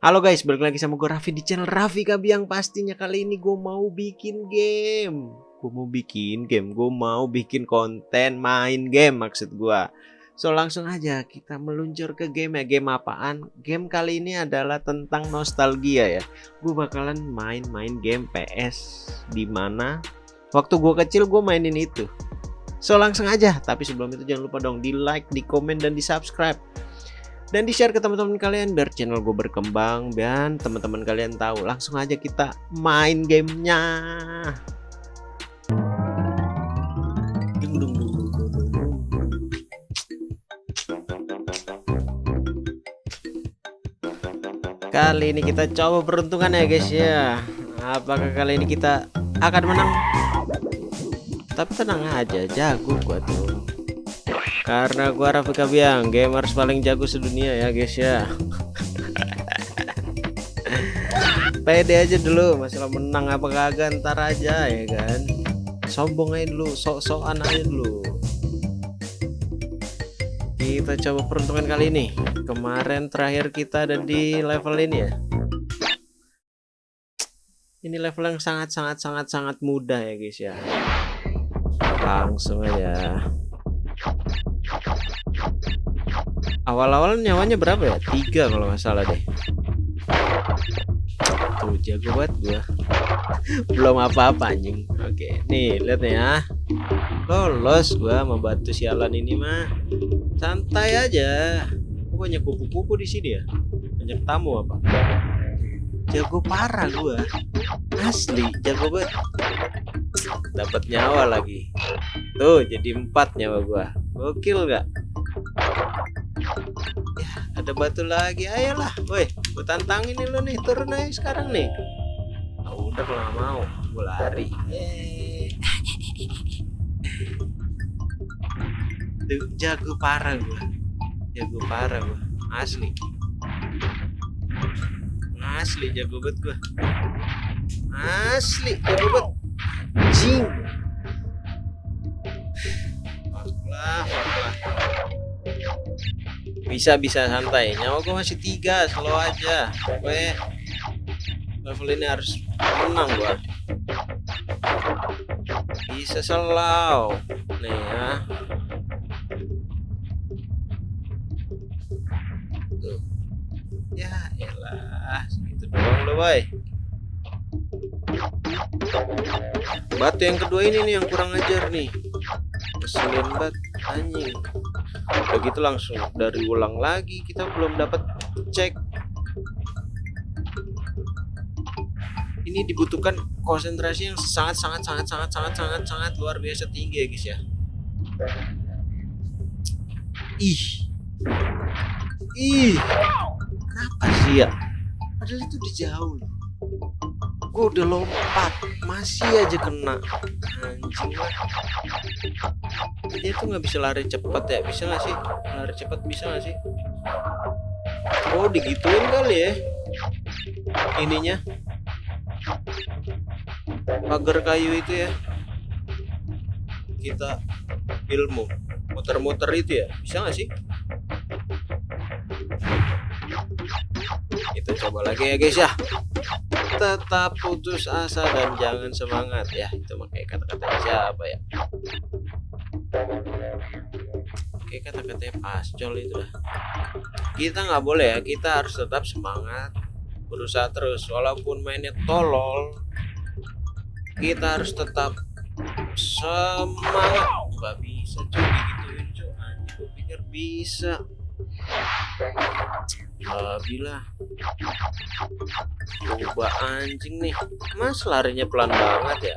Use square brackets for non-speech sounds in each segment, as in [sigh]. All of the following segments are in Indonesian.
Halo guys, balik lagi sama gue Raffi di channel Raffi Kabiang. Pastinya kali ini gue mau bikin game. Gue mau bikin game, gue mau bikin konten main game maksud gue So langsung aja kita meluncur ke game ya. Game apaan? Game kali ini adalah tentang nostalgia ya. Gue bakalan main-main game PS Di mana waktu gue kecil gue mainin itu. So langsung aja. Tapi sebelum itu jangan lupa dong di like, di komen, dan di subscribe dan di share ke teman-teman kalian biar channel gue berkembang dan teman-teman kalian tahu langsung aja kita main gamenya. Kali ini kita coba peruntungan ya guys ya. Apakah kali ini kita akan menang? Tapi tenang aja jago gua tuh karena gua Raffi Kabiang gamers paling jago sedunia ya guys ya. [laughs] Pede aja dulu masalah menang apa kagak ntar aja ya kan? Sombong aja dulu sok-sokan aja dulu. Kita coba peruntungan kali ini. Kemarin terakhir kita ada di level ini ya. Ini level yang sangat sangat sangat sangat mudah ya guys ya. Langsung aja awal-awal nyawanya berapa ya? Tiga kalau nggak salah deh. Tuh jago banget gua. [laughs] Belum apa-apa anjing. Oke nih lihat ya lolos gua sama batu sialan ini mah. Santai aja. Banyak kupu-kupu di sini ya? Banyak tamu apa? Jago parah gua. Asli jago banget. Dapat nyawa lagi. Tuh jadi empat nyawa gua. Gokil gak ya, ada batu lagi. Ayolah woi gue tantangin nih lo nih. Turun aja sekarang nih. Oh, udah kalau mau. Gue lari. Tuh, jago parah gue jago parah gue asli. Asli jago banget gue asli jago banget jing bisa bisa santai. Nyawa gue masih tiga slow aja. Gue level ini harus menang gua. Bisa slow. Nih ya. Tuh. ya elah. Segitu doang lo boy. Batu yang kedua ini nih yang kurang ajar nih. Keselin banget anjing begitu langsung dari ulang lagi kita belum dapat cek. Ini dibutuhkan konsentrasi yang sangat sangat sangat sangat sangat sangat sangat luar biasa tinggi ya guys ya. Ih. Ih. Kenapa sih ya? Padahal itu udah jauh gue udah lompat. Masih aja kena. Anjing. Dia tuh nggak bisa lari cepat ya. Bisa nggak sih? Lari cepat bisa nggak sih? Oh digituin kali ya. Ininya. Pagar kayu itu ya. Kita ilmu. Muter-muter itu ya. Bisa nggak sih? Kita coba lagi ya guys ya tetap putus asa dan jangan semangat. Ya itu pakai kata-kata siapa ya? Oke kata-katanya pascol itu lah kita nggak boleh ya kita harus tetap semangat berusaha terus. Walaupun mainnya tolol kita harus tetap semangat. Nggak bisa cuy gituin cuy pikir bisa Alhamdulillah Coba anjing nih Mas larinya pelan banget ya?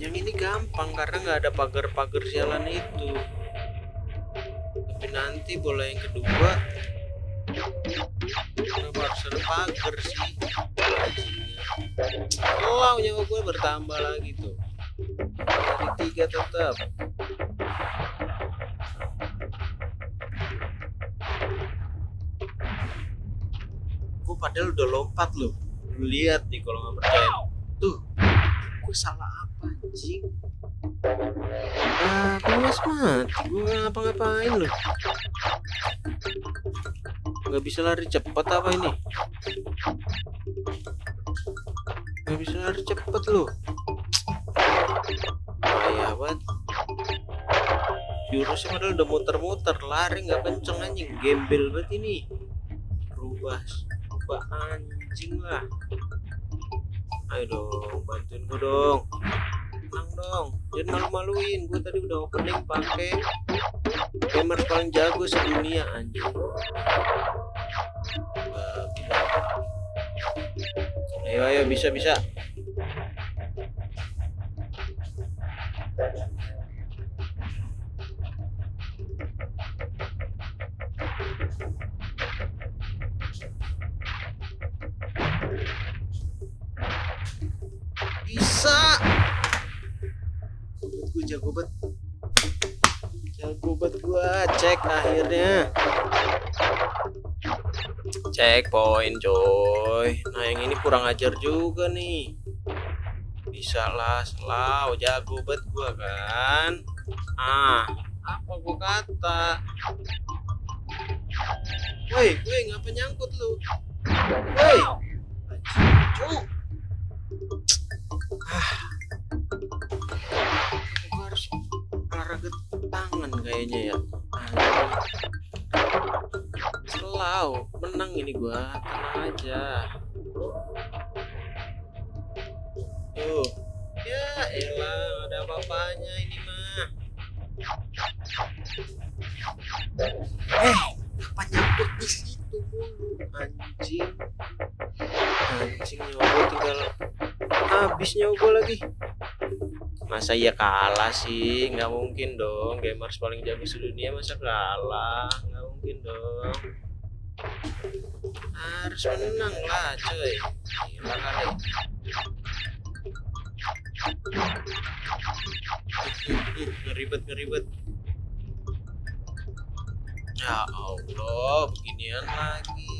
Yang ini gampang karena nggak ada pagar-pagar sialan itu. Tapi nanti bola yang kedua Kenapa harus ada pagar sih? Oh nyawa gue bertambah lagi tuh tiga tetap gue padahal udah lompat loh lihat nih kalau nggak percaya tuh gue salah apa anjing Ah, punya mati. Gue ngapa-ngapain loh. Gak bisa lari cepat apa ini? Gak bisa lari cepat loh. Jurusnya padahal udah muter-muter, lari nggak kenceng anjing, gembel banget ini. Rubah, rubah anjing lah. Ayo dong, bantuin gue dong. Tenang dong, jangan malu-maluin. Gue tadi udah opening pakai gamer paling jago sedunia anjing. Ayo ayo bisa bisa. bisa gue jago banget jago banget gue cek akhirnya. Cek poin coy. Nah yang ini kurang ajar juga nih. Bisa lah selalu jago banget gue kan. Ah apa gue kata? Woi woi ngapa nyangkut lu? Woi! Ah. Gue harus olahraga tangan kayaknya ya selalu menang ini gua tenang aja. Tuh. Ya elah ada apa-apanya ini mah? Eh apa nyangkut di situ mulu? Anjing. Anjing nyoba tinggal habis nyoba lagi masa iya kalah sih? Nggak mungkin dong gamers paling jago sedunia masa kalah? Nggak mungkin dong. Harus menang lah cuy. Gila kali. Ngeribet ngeribet. Ya Allah beginian lagi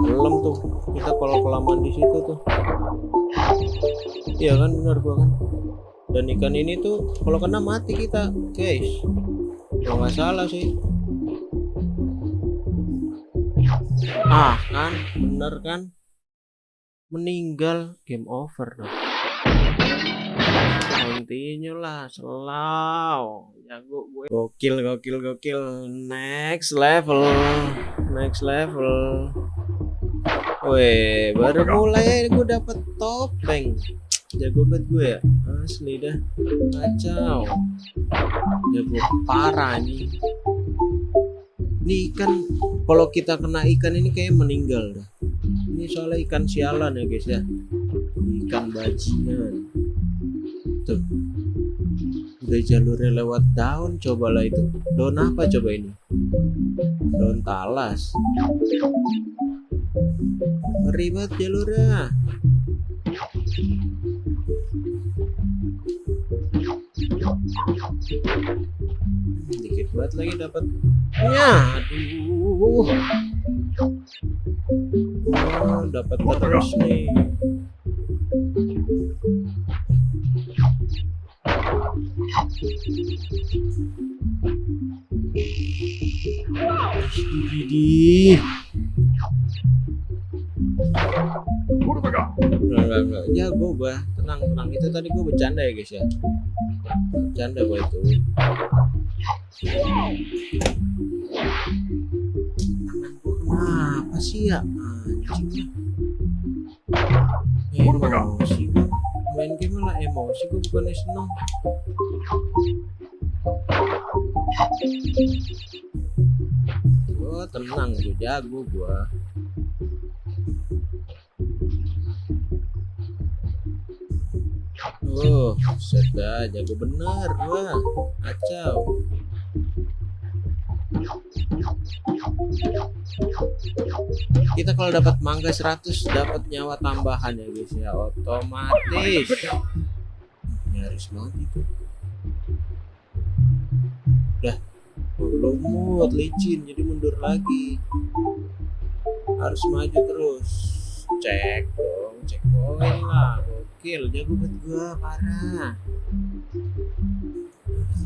tenggelam tuh kita kalau kelamaan di situ tuh. Iya kan benar gua kan. Dan ikan ini tuh kalau kena mati kita guys. Kalau nggak salah sih. Ah kan bener kan? Meninggal game over dong. Continue lah selaw jago gue. Gokil gokil gokil. Next level. Next level Weh, baru mulai gue dapet topeng. Jago banget gue ya, asli dah. Kacau. Jago parah nih. Ini ikan, kalau kita kena ikan ini kayak meninggal dah. Ini soalnya ikan sialan ya guys ya. Ikan bajingan. Tuh. Udah jalurnya lewat daun, cobalah itu. Daun apa coba ini? Daun talas ribet jalurnya. Dikit banget lagi dapat. Ya aduh. Oh, dapat terus nih. Enggak, enggak. Jago gua. Tenang, tenang. Itu tadi gua bercanda ya, guys ya. Bercanda gua itu. Kenapa sih ya? Anjing. Emosi. Main game malah emosi gua bukannya seneng. Oh, tenang, gua jago gua. Oh, set dah, jago bener wah, kacau. Kita kalau dapat mangga 100 dapat nyawa tambahan ya guys ya, otomatis. Nyaris banget itu. Udah, lumut, licin, jadi mundur lagi. Harus maju terus. Cek dong, cek poin lah. Gokil, jago banget gua, parah.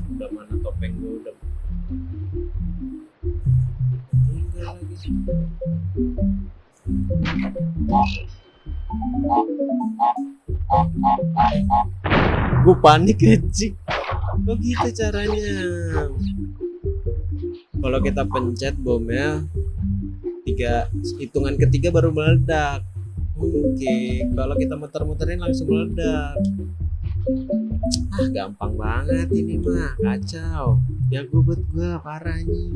Udah mana topeng gua udah tinggal lagi. Gue panik kecik. Begitu caranya. Kalau kita pencet bomnya tiga hitungan ketiga baru meledak. Oke, kalau kita muter-muterin langsung meledak. Ah, gampang banget ini mah, kacau. Jago buat gua parah nih.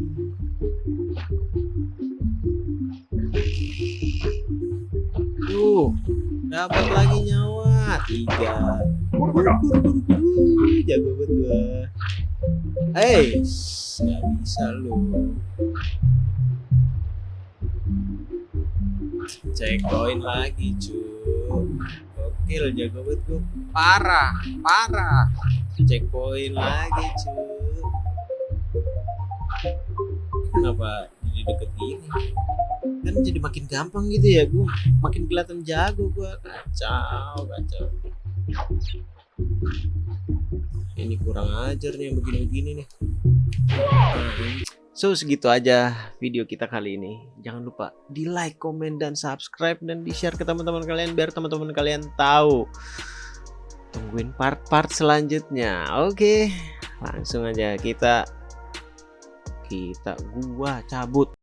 Tuh, dapat lagi nyawa tiga. Jago buat gua. Hei, nggak bisa lu. Cek koin lagi cuy. Gokil jago banget gue. Parah, parah. Cek poin lagi cuy. Kenapa jadi deket gini? Kan jadi makin gampang gitu ya gue. Makin kelihatan jago gue. Kacau, kacau. Ini kurang ajar nih yang begini-begini nih. So segitu aja video kita kali ini. Jangan lupa di like, komen, dan subscribe dan di share ke teman-teman kalian biar teman-teman kalian tahu. Tungguin part-part selanjutnya. Oke, langsung aja kita kita gua cabut.